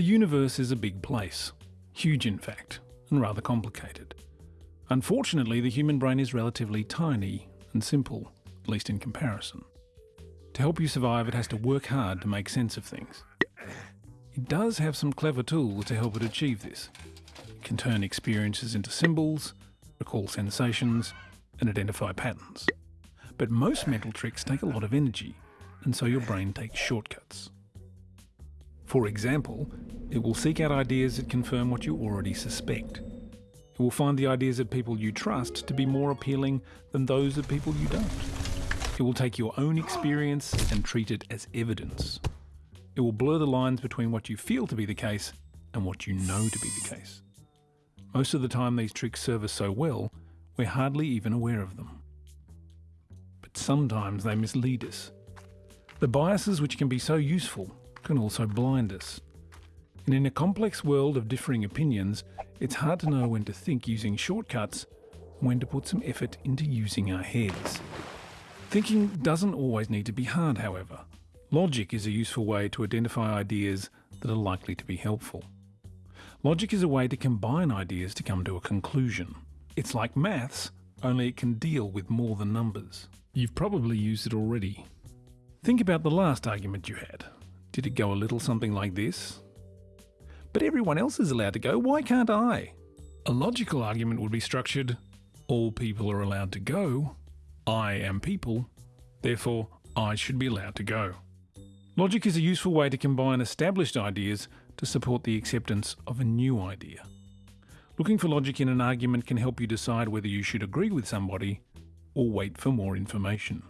The universe is a big place. Huge, in fact, and rather complicated. Unfortunately, the human brain is relatively tiny and simple, at least in comparison. To help you survive, it has to work hard to make sense of things. It does have some clever tools to help it achieve this. It can turn experiences into symbols, recall sensations, and identify patterns. But most mental tricks take a lot of energy, and so your brain takes shortcuts. For example, it will seek out ideas that confirm what you already suspect. It will find the ideas of people you trust to be more appealing than those of people you don't. It will take your own experience and treat it as evidence. It will blur the lines between what you feel to be the case and what you know to be the case. Most of the time, these tricks serve us so well, we're hardly even aware of them. But sometimes they mislead us. The biases which can be so useful can also blind us. And in a complex world of differing opinions, it's hard to know when to think using shortcuts and when to put some effort into using our heads. Thinking doesn't always need to be hard, however. Logic is a useful way to identify ideas that are likely to be helpful. Logic is a way to combine ideas to come to a conclusion. It's like maths, only it can deal with more than numbers. You've probably used it already. Think about the last argument you had. Did it go a little something like this? But everyone else is allowed to go, why can't I? A logical argument would be structured all people are allowed to go, I am people, therefore I should be allowed to go. Logic is a useful way to combine established ideas to support the acceptance of a new idea. Looking for logic in an argument can help you decide whether you should agree with somebody or wait for more information.